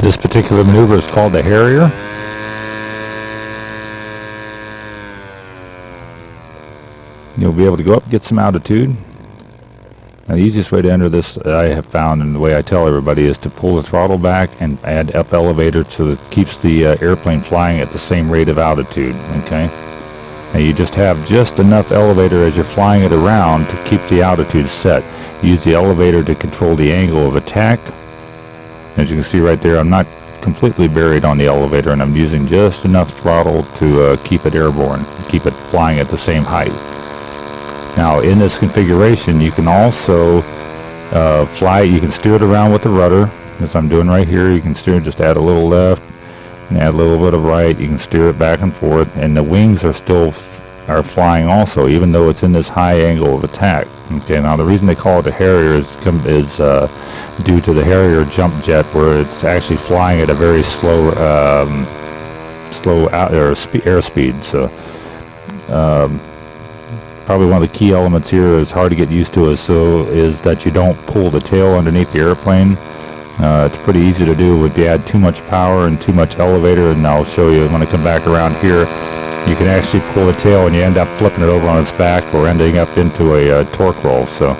This particular maneuver is called the Harrier. You'll be able to go up, get some altitude. Now the easiest way to enter this I have found and the way I tell everybody is to pull the throttle back and add up elevator so that keeps the uh, airplane flying at the same rate of altitude, okay? Now you just have just enough elevator as you're flying it around to keep the altitude set. Use the elevator to control the angle of attack. As you can see right there, I'm not completely buried on the elevator and I'm using just enough throttle to uh, keep it airborne, keep it flying at the same height. Now in this configuration you can also uh, fly, you can steer it around with the rudder as I'm doing right here. You can steer, just add a little left and add a little bit of right. You can steer it back and forth and the wings are still are flying also even though it's in this high angle of attack. Okay, now the reason they call it a Harrier is, is uh, due to the Harrier jump jet where it's actually flying at a very slow um, slow out, or spe airspeed. So um, probably one of the key elements here is hard to get used to is so is that you don't pull the tail underneath the airplane. Uh, it's pretty easy to do if you add too much power and too much elevator and I'll show you when I come back around here you can actually pull the tail and you end up flipping it over on its back or ending up into a uh, torque roll so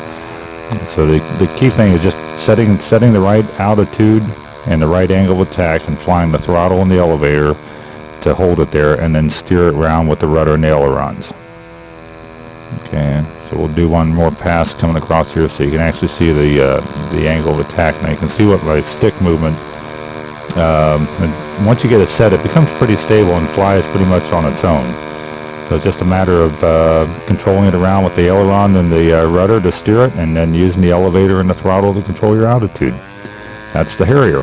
so the, the key thing is just setting setting the right altitude and the right angle of attack and flying the throttle and the elevator to hold it there and then steer it around with the rudder and the ailerons. Okay, so we'll do one more pass coming across here so you can actually see the uh, the angle of attack. Now you can see what my stick movement, um, and once you get it set, it becomes pretty stable and flies pretty much on its own. So it's just a matter of uh, controlling it around with the aileron and the uh, rudder to steer it, and then using the elevator and the throttle to control your altitude. That's the Harrier.